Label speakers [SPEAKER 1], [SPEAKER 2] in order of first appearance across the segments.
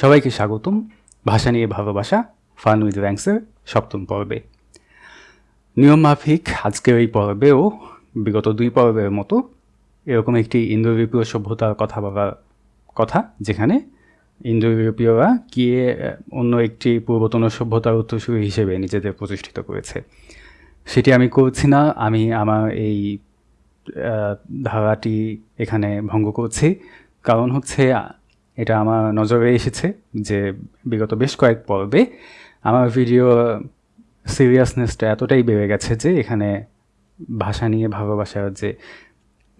[SPEAKER 1] সবাইকে স্বাগতম। ভাষা নিয়ে ভালোবাসা ফান উইথ র্যাঙ্কসের সপ্তম পর্বে। নিয়ম মাফিক আজকের এই পর্বেও, বিগত দুই পর্বের মতো, এরকম একটি ইন্দো ইউরোপীয় সভ্যতার কথা বলার কথা, যেখানে ইন্দো ইউরোপীয়রা গিয়ে অন্য একটি পূর্বতন সভ্যতার উত্তরসূরি হিসেবে নিজেদের প্রতিষ্ঠিত করেছে। সেটি আমি করছি না, আমি আমার এই ধারাটি এখানে ভঙ্গ করছি। কারণ হচ্ছে এটা আমার নজরে এসেছে যে বিগত বেশ কয়েক পর্বে আমার ভিডিও সিরিয়াসনেসটা এতটাই বেড়ে গেছে যে এখানে ভাষা নিয়ে ভালোবাসার যে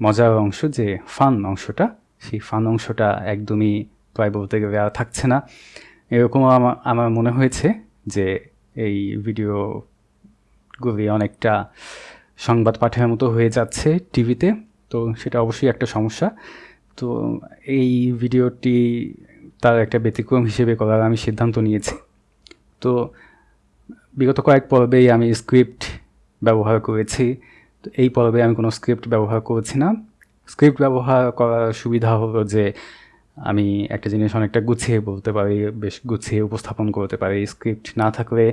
[SPEAKER 1] মজার অংশ, যে ফান অংশটা, সেই ফান অংশটা একদমই প্রায় বলতে গেলে আর থাকছে না। এরকম আমার আমার মনে হয়েছে যে এই ভিডিওগুলি অনেকটা সংবাদ পাঠের মতো হয়ে যাচ্ছে টিভিতে, তো সেটা অবশ্যই একটা সমস্যা। তো এই ভিডিওটি তার একটা ব্যতিক্রম হিসেবে করার আমি সিদ্ধান্ত নিয়েছি। তো বিগত কয়েক পর্বেই আমি স্ক্রিপ্ট ব্যবহার করেছি। তো এই পর্বে আমি কোনো স্ক্রিপ্ট ব্যবহার করছি না। স্ক্রিপ্ট ব্যবহার করার সুবিধা হলো যে আমি একটা জিনিস অনেকটা গুছিয়ে বলতে পারি, বেশ গুছিয়ে উপস্থাপন করতে পারি। স্ক্রিপ্ট না থাকলে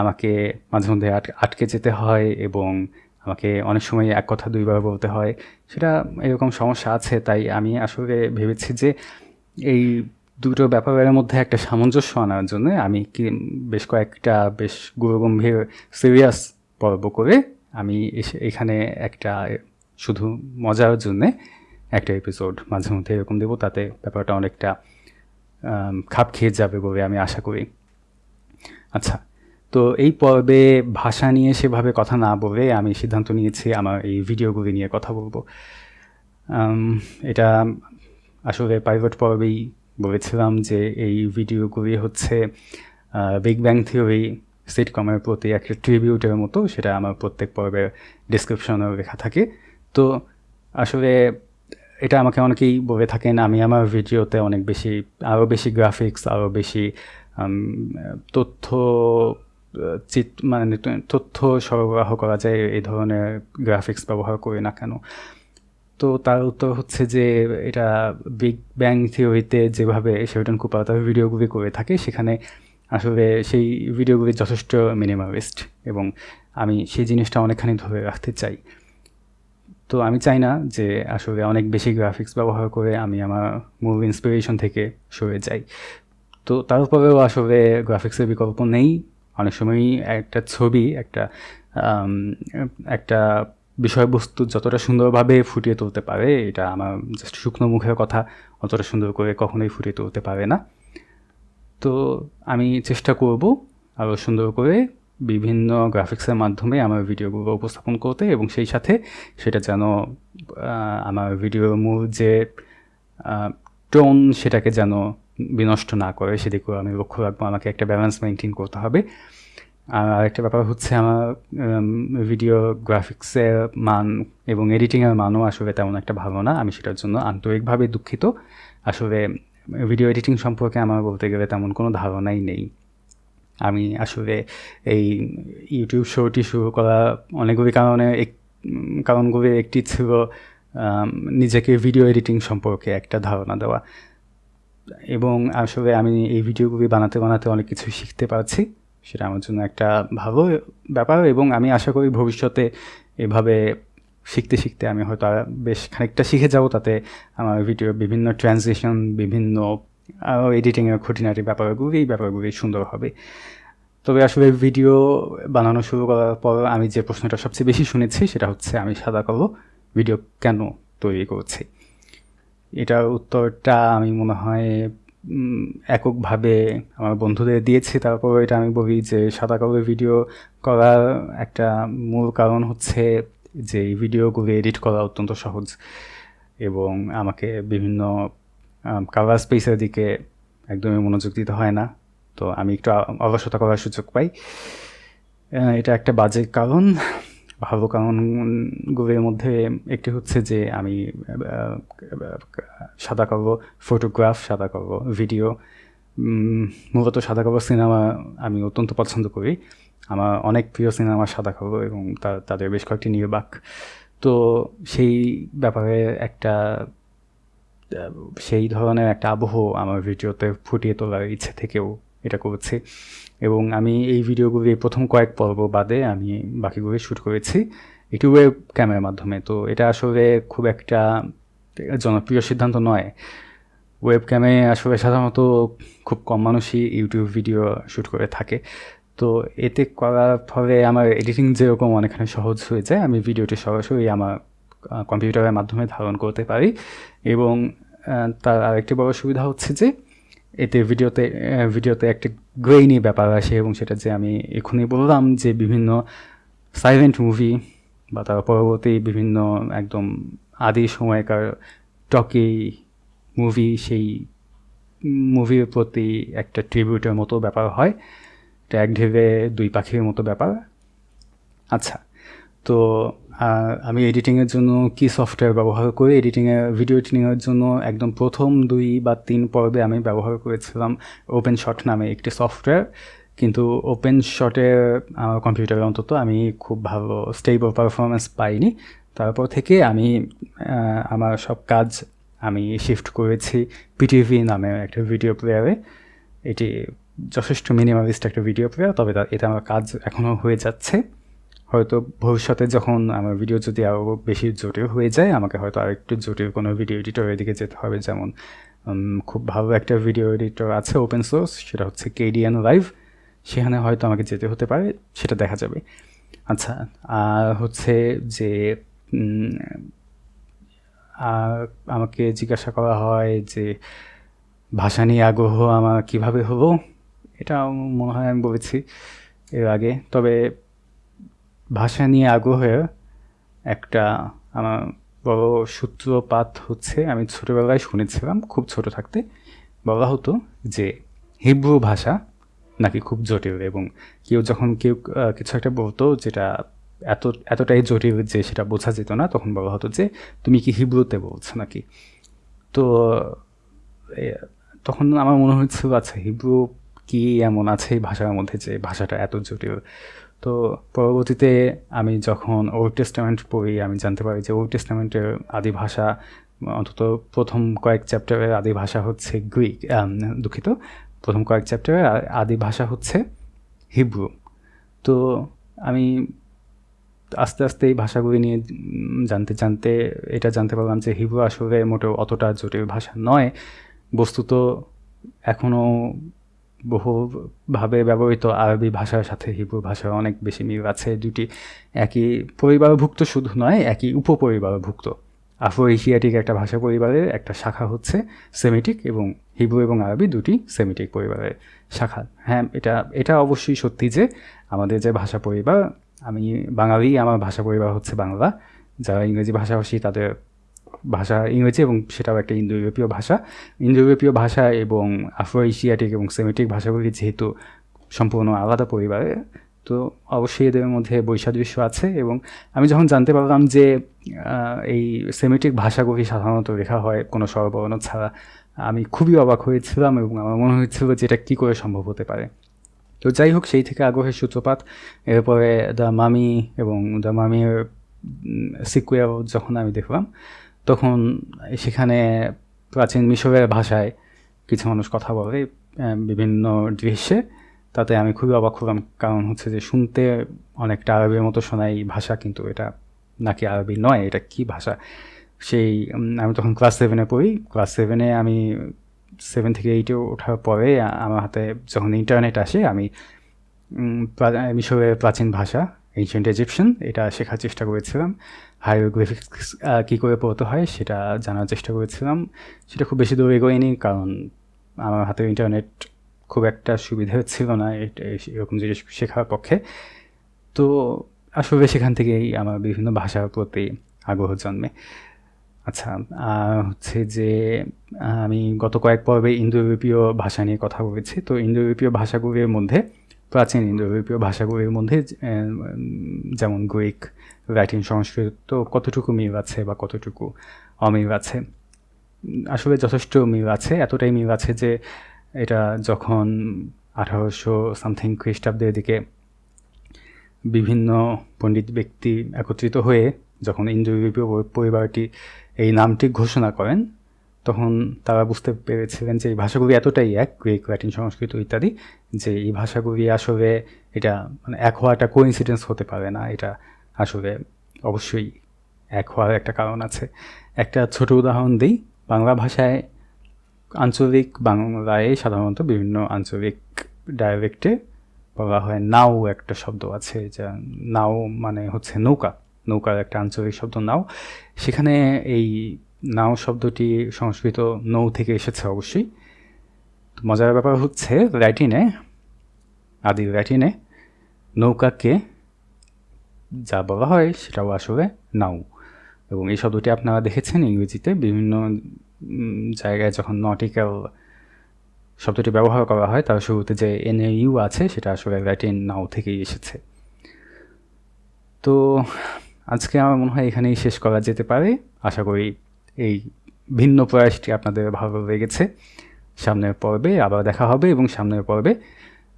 [SPEAKER 1] আমাকে মাঝে মধ্যে আটকে যেতে হয় এবং আমাকে অনেক সময় এক কথা, দুইবার বলতে হয়। সেটা এরকম সমস্যা আছে, তাই আমি আসলে ভেবেছি যে এই দুটো ব্যাপারের মধ্যে একটা সামঞ্জস্য আনার জন্য আমি কি বেশ কয়েকটা বেশ গুরুগম্ভীর সিরিয়াস পর্ব করে আমি এখানে একটা শুধু মজার জন্যে একটা এপিসোড মাঝে মধ্যে এরকম দেবো, তাতে ব্যাপারটা অনেকটা খাপ খেয়ে যাবে বলে আমি আশা করি। আচ্ছা তো এই পর্বে ভাষা নিয়ে সেভাবে কথা না বলে আমি সিদ্ধান্ত নিয়েছি আমার এই ভিডিওগুলি নিয়ে কথা বলব। এটা আসলে প্রাইভেট পর্বেই বলেছিলাম যে এই ভিডিওগুলি হচ্ছে বিগ ব্যাং থিওরি সিটকমের প্রতি একটা ট্রিবিউটের মতো, সেটা আমার প্রত্যেক পর্বের ডিসক্রিপশনেও লেখা থাকে। তো আসলে এটা আমাকে অনেকেই বলে থাকেন, আমি আমার ভিডিওতে অনেক বেশি, আরও বেশি গ্রাফিক্স আরও বেশি তথ্য চিত মানে তথ্য সরবরাহ করা যায়, এই ধরনের গ্রাফিক্স ব্যবহার করি না কেন? তো তার উত্তর হচ্ছে যে, এটা বিগ ব্যাং থিওরিতে যেভাবে শেলটন কুপার তার ভিডিওগুলি করে থাকে, সেখানে আসলে সেই ভিডিওগুলি যথেষ্ট মিনিমালিস্ট এবং আমি সেই জিনিসটা অনেকখানি ধরে রাখতে চাই। তো আমি চাই না যে আসলে অনেক বেশি গ্রাফিক্স ব্যবহার করে আমি আমার মুভ ইন্সপিরেশন থেকে সরে যাই। তো তারপরেও আসলে গ্রাফিক্সের বিকল্প নেই। অনেক সময়ই একটা ছবি, একটা একটা বিষয়বস্তু যতটা সুন্দরভাবে ফুটিয়ে তুলতে পারে, এটা আমার জাস্ট শুকনো মুখের কথা, অতটা সুন্দর করে কখনোই ফুটিয়ে তুলতে পারে না। তো আমি চেষ্টা করব আরও সুন্দর করে বিভিন্ন গ্রাফিক্সের মাধ্যমে আমার ভিডিওগুলো উপস্থাপন করতে এবং সেই সাথে সেটা যেন আমার ভিডিওর মূল যে টোন সেটাকে যেন বিনষ্ট না করে, সেদিকেও আমি লক্ষ্য রাখব। আমাকে একটা ব্যালেন্স মেনটেন করতে হবে। আর আরেকটা ব্যাপার হচ্ছে আমার ভিডিও গ্রাফিক্সের মান এবং এডিটিংয়ের মানও আসলে তেমন একটা ভালো না। আমি সেটার জন্য আন্তরিকভাবে দুঃখিত। আসলে ভিডিও এডিটিং সম্পর্কে আমার বলতে গেলে তেমন কোনো ধারণাই নেই। আমি আসলে এই ইউটিউব শোটি শুরু করা অনেকগুলি কারণে এক কারণগুলি একটি ছিল নিজেকে ভিডিও এডিটিং সম্পর্কে একটা ধারণা দেওয়া। এবং আসলে আমি এই ভিডিওগুলি বানাতে বানাতে অনেক কিছু শিখতে পারছি। সেটা আমার জন্য একটা ভালো ব্যাপার এবং আমি আশা করি ভবিষ্যতে এভাবে শিখতে শিখতে আমি হয়তো বেশ খানিকটা শিখে যাব। তাতে আমার ভিডিও বিভিন্ন ট্রান্সলেশন বিভিন্ন এডিটিংয়ের খুঁটিনাটি ব্যাপারগুলি, এই ব্যাপারগুলি সুন্দর হবে। তবে আসলে ভিডিও বানানো শুরু করার পর আমি যে প্রশ্নটা সবচেয়ে বেশি শুনেছি সেটা হচ্ছে, আমি সাদা কালো ভিডিও কেন তৈরি করছি? এটার উত্তরটা আমি মনে হয় এককভাবে আমার বন্ধুদের দিয়েছি। তারপর এটা আমি বলি যে সাদা কালো ভিডিও করার একটা মূল কারণ হচ্ছে যে, এই ভিডিওগুলো এডিট করা অত্যন্ত সহজ এবং আমাকে বিভিন্ন কালার স্পেসের দিকে একদমই মনোযোগ দিতে হয় না। তো আমি একটু অলসতা করার সুযোগ পাই। এটা একটা বাজে কারণ। ভালো কারণগুলোর মধ্যে একটি হচ্ছে যে আমি সাদা কালো ফটোগ্রাফ, সাদা কালো ভিডিও মূলত সাদা কালো সিনেমা আমি অত্যন্ত পছন্দ করি। আমার অনেক প্রিয় সিনেমা সাদা কালো এবং তাদের বেশ কয়েকটি নির্বাক। তো সেই ব্যাপারে একটা সেই ধরনের একটা আবহ আমার ভিডিওতে ফুটিয়ে তোলার ইচ্ছে থেকেও এটা করেছি। এবং আমি এই ভিডিওগুলি প্রথম কয়েক পর্ব বাদে আমি বাকিগুলি শ্যুট করেছি ওয়েব ক্যামেরার মাধ্যমে। তো এটা আসলে খুব একটা জনপ্রিয় সিদ্ধান্ত নয়। ওয়েব ক্যামে আসলে সাধারণত খুব কম মানুষই ইউটিউব ভিডিও শ্যুট করে থাকে। তো এতে করার ফলে আমার এডিটিং যেরকম অনেকখানি সহজ হয়ে যায়, আমি ভিডিওটি সরাসরি আমার কম্পিউটারের মাধ্যমে ধারণ করতে পারি। এবং তার আরেকটি বড় সুবিধা হচ্ছে যে এতে ভিডিওতে ভিডিওতে একটি গ্রেইনি ব্যাপার আসে এবং সেটা যে আমি এখনই বললাম যে বিভিন্ন সাইলেন্ট মুভি বা তার পরবর্তী বিভিন্ন একদম আদি সময়কার টকি মুভি সেই মুভির প্রতি একটা ট্রিবিউটের মতো ব্যাপার হয়। এটা এক ঢেবে দুই পাখির মতো ব্যাপার। আচ্ছা তো আমি এডিটিংয়ের জন্য কি সফটওয়্যার ব্যবহার করি? এডিটিংয়ে ভিডিও এডিটিংয়ের জন্য একদম প্রথম দুই বা তিন পর্বে আমি ব্যবহার করেছিলাম ওপেন শট নামে একটি সফটওয়্যার কিন্তু ওপেন শটের আমার কম্পিউটারে অন্তত আমি খুব ভালো স্টেবল পারফরমেন্স পাইনি। তারপর থেকে আমি আমার সব কাজ আমি শিফট করেছি পিটিভি নামে একটা ভিডিও প্লেয়ারে এটি যথেষ্ট মিনিমালিস্ট একটা ভিডিও প্লেয়ার তবে এটা আমার কাজ এখনও হয়ে যাচ্ছে। হয়তো ভবিষ্যতে যখন আমার ভিডিও যদি আরও বেশি জটিল হয়ে যায়, আমাকে হয়তো আরেকটু জটিল কোনো ভিডিও এডিটরের দিকে যেতে হবে। যেমন খুব ভালো একটা ভিডিও এডিটর আছে ওপেন সোর্স সেটা হচ্ছে কেডিএন লাইভ সেখানে হয়তো আমাকে যেতে হতে পারে, সেটা দেখা যাবে। আচ্ছা আর হচ্ছে যে আমাকে জিজ্ঞাসা করা হয় যে, ভাষা নিয়ে আগ্রহ আমার কীভাবে হলো? এটা মনে হয় আমি বলেছি এর আগে। তবে ভাষা নিয়ে আগ্রহের একটা আমার বড় সূত্রপাত হচ্ছে, আমি ছোটোবেলায় শুনেছিলাম, খুব ছোট থাকতে বলা হতো যে হিব্রু ভাষা নাকি খুব জটিল এবং কেউ যখন কেউ কিছু একটা বলতো যেটা এত, এতটাই জটিল যে সেটা বোঝা যেত না, তখন বলা হতো যে তুমি কি হিব্রুতে বলছো নাকি? তো তখন আমার মনে হচ্ছিল আচ্ছা হিব্রু কি এমন আছে এই ভাষার মধ্যে যে ভাষাটা এত জটিল? তো পরবর্তীতে আমি যখন ওল্ড টেস্টামেন্ট পড়ি, আমি জানতে পারি যে ওল্ড টেস্টামেন্টের আদি ভাষা, অন্তত প্রথম কয়েক চ্যাপ্টারের আদি ভাষা হচ্ছে গ্রিক দুঃখিত। প্রথম কয়েক চ্যাপ্টারের আদি ভাষা হচ্ছে হিব্রু। তো আমি আস্তে আস্তে এই ভাষাগুলি নিয়ে জানতে জানতে এটা জানতে পারলাম যে হিব্রু আসলে মোটেও অতটা জটিল ভাষা নয়। বস্তুত এখনও বহুভাবে ব্যবহৃত আরবি ভাষার সাথে হিব্রু ভাষার অনেক বেশি মিল আছে। দুটি একই পরিবারভুক্ত, শুধু নয়, একই উপপরিবারভুক্ত। আফ্রো এশিয়াটিক একটা ভাষা পরিবারের একটা শাখা হচ্ছে সেমিটিক এবং হিব্রু এবং আরবি দুটি সেমিটিক পরিবারের শাখা। হ্যাঁ এটা এটা অবশ্যই সত্যি যে আমাদের যে ভাষা পরিবার, আমি বাঙালি, আমার ভাষা পরিবার হচ্ছে বাংলা। যারা ইংরেজি ভাষাভাষী, তাদের ভাষা ইংরেজি এবং সেটাও একটা ইন্দো ইউরোপীয় ভাষা। ইন্দো ইউরোপীয় ভাষা এবং আফ্রো এশিয়াটিক এবং সেমেটিক ভাষাগুলি যেহেতু সম্পূর্ণ আলাদা পরিবারে, তো অবশ্যই এদের মধ্যে বৈসাদৃশ্য আছে এবং আমি যখন জানতে পারলাম যে এই সেমেটিক ভাষাগুলি সাধারণত লেখা হয় কোনো স্বরবর্ণ ছাড়া, আমি খুবই অবাক হয়েছিলাম এবং আমার মনে হয়েছিল যে এটা কী করে সম্ভব হতে পারে। তো যাই হোক, সেই থেকে আগ্রহের সূত্রপাত। এরপরে দ্য মামি এবং দ্য মামির সিকুয়েল যখন আমি দেখলাম তখন সেখানে প্রাচীন মিশরের ভাষায় কিছু মানুষ কথা বলে বিভিন্ন দৃশ্যে। তাতে আমি খুবই অবাক হলাম, কারণ হচ্ছে যে শুনতে অনেকটা আরবির মতো শোনাই ভাষা, কিন্তু এটা নাকি আরবি নয়, এটা কি ভাষা? সেই আমি তখন ক্লাস সেভেনে পড়ি। ক্লাস সেভেনে আমি সেভেন থেকে এইটে ওঠার পরে আমার হাতে যখন ইন্টারনেট আসে, আমি মিশরের প্রাচীন ভাষা এনশিয়েন্ট ইজিপশিয়ান এটা শেখার চেষ্টা করেছিলাম। হাইরোগ্রাফিক্স কী করে পড়তে হয় সেটা জানার চেষ্টা করেছিলাম। সেটা খুব বেশি দূর এগোয়নি, কারণ আমার হাতে ইন্টারনেট খুব একটা সুবিধা ছিল না এরকম জিনিস শেখার পক্ষে। তো আসলে সেখান থেকেই আমার বিভিন্ন ভাষার প্রতি আগ্রহ জন্মে। আচ্ছা হচ্ছে যে আমি গত কয়েক পর্বে ইন্দো ইউরোপীয় ভাষা নিয়ে কথা বলেছি। তো ইন্দো ইউরোপীয় ভাষাগুলির মধ্যে প্রাচীন ইন্দো ইউরোপীয় ভাষাগুলির মধ্যে যেমন গ্রিক, ল্যাটিন সংস্কৃত তো কতটুকু মিল আছে বা কতটুকু অমিল আছে? আসলে যথেষ্ট মিল আছে, এতটাই মিল আছে যে এটা যখন আঠারোশো সামথিং খ্রিস্টাব্দের দিকে বিভিন্ন পণ্ডিত ব্যক্তি একত্রিত হয়ে যখন ইন্দো ইউরোপীয় পরিবারটি এই নামটি ঘোষণা করেন তখন তারা বুঝতে পেরেছিলেন যে এই ভাষাগুলি এতটাই এক, গ্রিক, ল্যাটিন সংস্কৃত ইত্যাদি, যে এই ভাষাগুলি আসলে এটা মানে এক হওয়াটা কোইন্সিডেন্স হতে পারে না। এটা আসলে অবশ্যই এক হওয়ার একটা কারণ আছে। একটা ছোট উদাহরণ দিই। বাংলা ভাষায় আঞ্চলিক বাংলায় সাধারণত বিভিন্ন আঞ্চলিক ডায়ালেক্টে বলা হয় নাও একটা শব্দ আছে, যা নাও মানে হচ্ছে নৌকা। নৌকার একটা আঞ্চলিক শব্দ নাও। সেখানে এই নাও শব্দটি সংস্কৃত নৌ থেকে এসেছে অবশ্যই। তো মজার ব্যাপার হচ্ছে, ল্যাটিনে, আদি ল্যাটিনে নৌকাকে যা বলা হয় সেটাও আসলে নাও। এবং এই শব্দটি আপনারা দেখেছেন ইংরেজিতে, বিভিন্ন জায়গায় যখন নটিক্যাল শব্দটি ব্যবহার করা হয়, তার শুরুতে যে এন ইউ আছে, সেটা আসলে ল্যাটিন নাও থেকেই এসেছে। তো আজকে আমার মনে হয় এখানেই শেষ করা যেতে পারে। আশা করি এই ভিন্ন প্রয়াসটি আপনাদের ভালো লেগেছে। সামনের পর্বে আবার দেখা হবে এবং সামনের পর্বে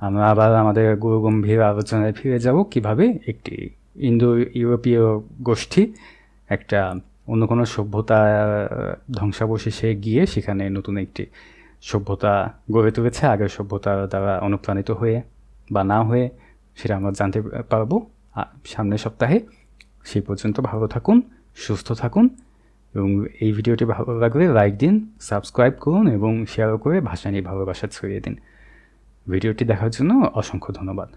[SPEAKER 1] আমরা আবার আমাদের গুরুগম্ভীর আলোচনায় ফিরে যাব কীভাবে একটি ইন্দো ইউরোপীয় গোষ্ঠী একটা অন্য কোনো সভ্যতা ধ্বংসাবশেষে গিয়ে সেখানে নতুন একটি সভ্যতা গড়ে তুলেছে, আগের সভ্যতার দ্বারা অনুপ্রাণিত হয়ে বা না হয়ে সেটা আমরা জানতে পারব। সামনের সপ্তাহে সেই পর্যন্ত ভালো থাকুন, সুস্থ থাকুন। এবং এই ভিডিওটি ভালো লাগলে লাইক দিন সাবস্ক্রাইব করুন এবং শেয়ার করে ভাষা নিয়ে ভালোবাসা ছড়িয়ে দিন। ভিডিওটি দেখার জন্য অসংখ্য ধন্যবাদ।